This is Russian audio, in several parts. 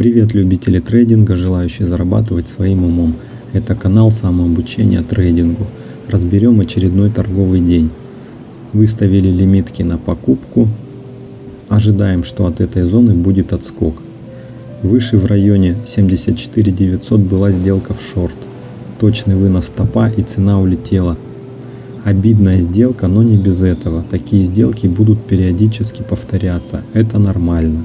Привет любители трейдинга, желающие зарабатывать своим умом. Это канал самообучения трейдингу. Разберем очередной торговый день. Выставили лимитки на покупку. Ожидаем, что от этой зоны будет отскок. Выше в районе 74 900 была сделка в шорт. Точный вынос стопа и цена улетела. Обидная сделка, но не без этого. Такие сделки будут периодически повторяться. Это нормально.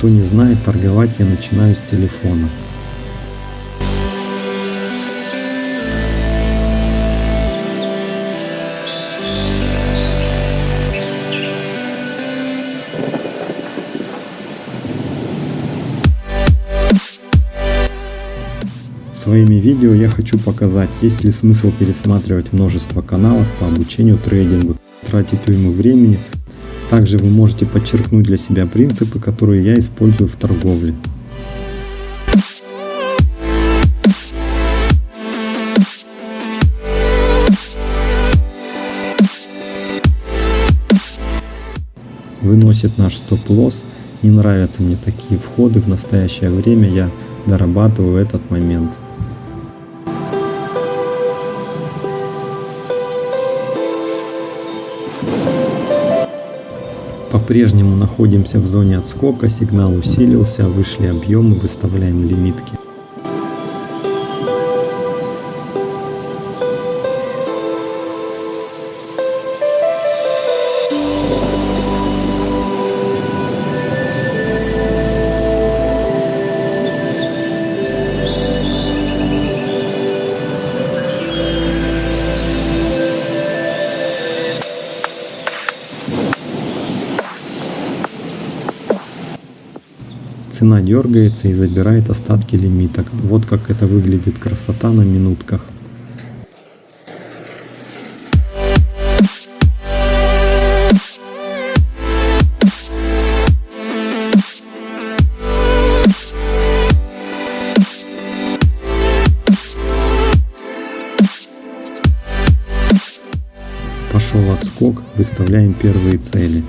Кто не знает, торговать я начинаю с телефона. Своими видео я хочу показать, есть ли смысл пересматривать множество каналов по обучению трейдингу, тратить уйму времени также вы можете подчеркнуть для себя принципы, которые я использую в торговле. Выносит наш стоп-лосс. Не нравятся мне такие входы. В настоящее время я дорабатываю этот момент. По-прежнему находимся в зоне отскока, сигнал усилился, вышли объемы, выставляем лимитки. Цена дергается и забирает остатки лимиток. Вот как это выглядит красота на минутках. Пошел отскок, выставляем первые цели.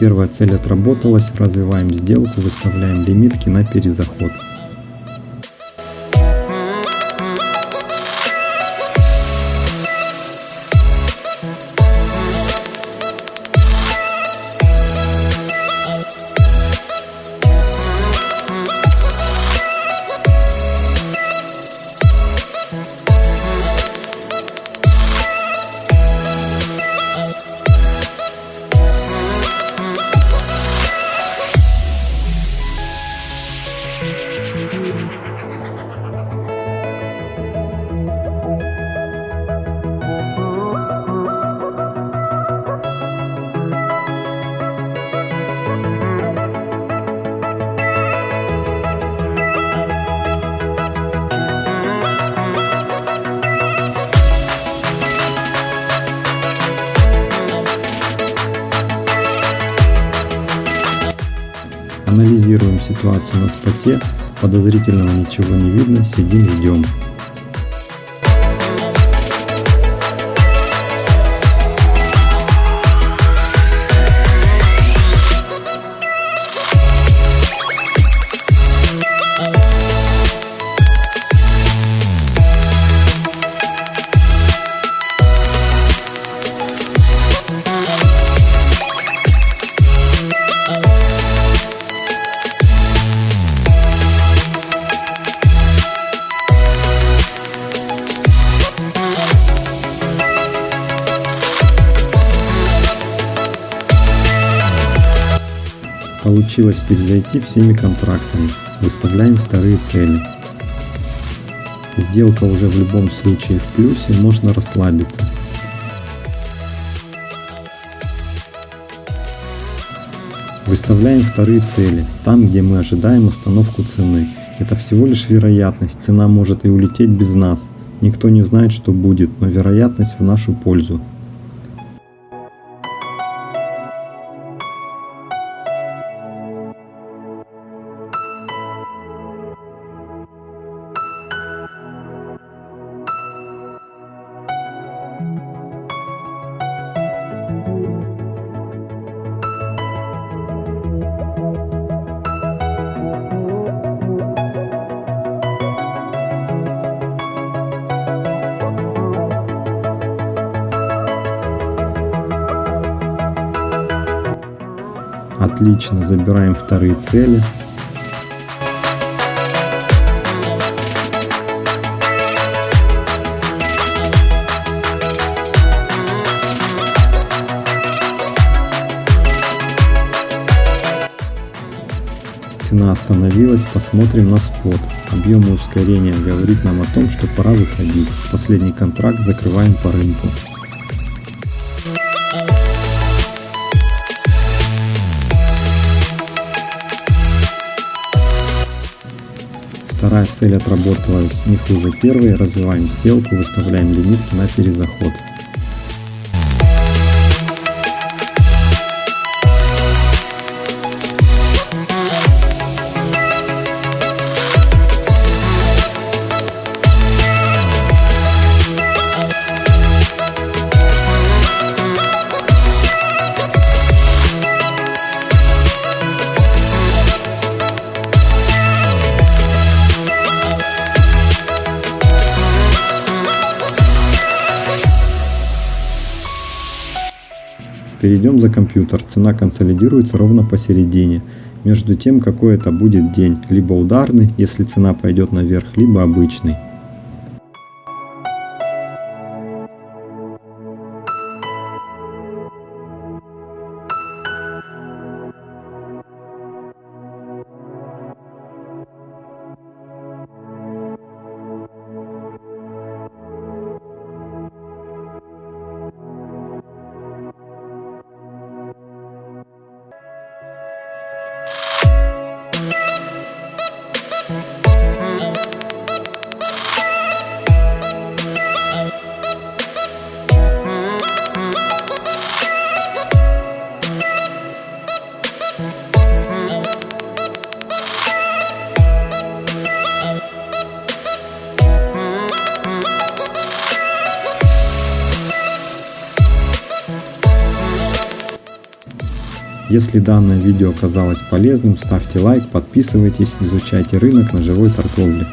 Первая цель отработалась, развиваем сделку, выставляем лимитки на перезаход. Ситуацию на споте, подозрительного ничего не видно, сидим ждем. Получилось перезайти всеми контрактами. Выставляем вторые цели. Сделка уже в любом случае в плюсе, можно расслабиться. Выставляем вторые цели, там где мы ожидаем остановку цены. Это всего лишь вероятность, цена может и улететь без нас. Никто не знает, что будет, но вероятность в нашу пользу. Отлично, забираем вторые цели. Цена остановилась, посмотрим на спот. Объем и ускорение говорит нам о том, что пора выходить. Последний контракт закрываем по рынку. Вторая цель отработалась не хуже первой. Развиваем сделку, выставляем лимитки на перезаход. Перейдем за компьютер. Цена консолидируется ровно посередине. Между тем, какой это будет день. Либо ударный, если цена пойдет наверх, либо обычный. Если данное видео оказалось полезным, ставьте лайк, подписывайтесь, изучайте рынок на живой торговле.